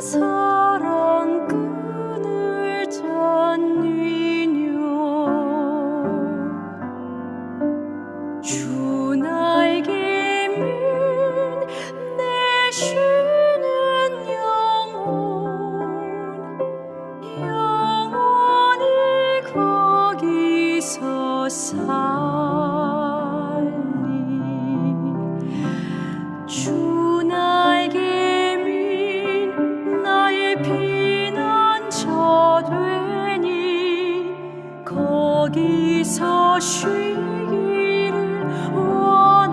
whose 여기서 쉬기를 원하노라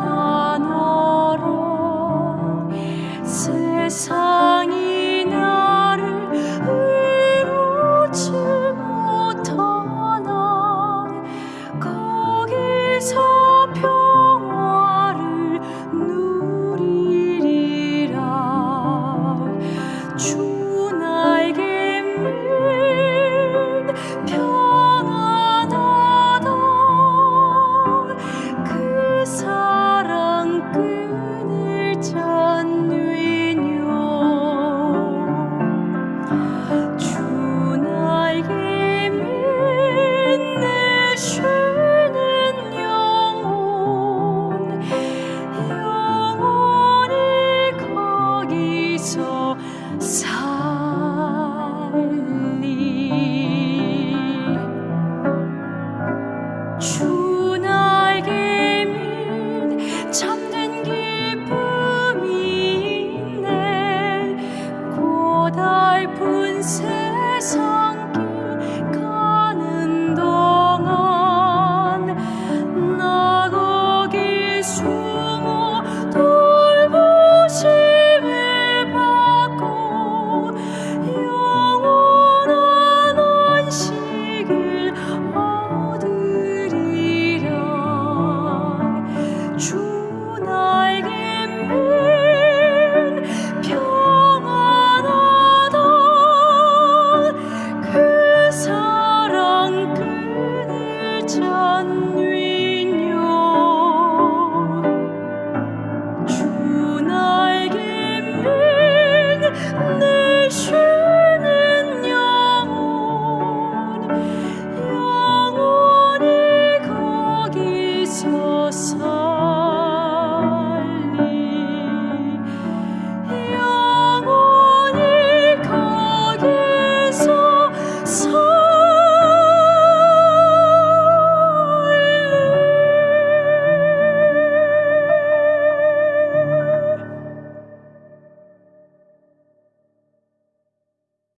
주옵소서 주 나에게 민 참된 기쁨이 있네. 고달픈 세상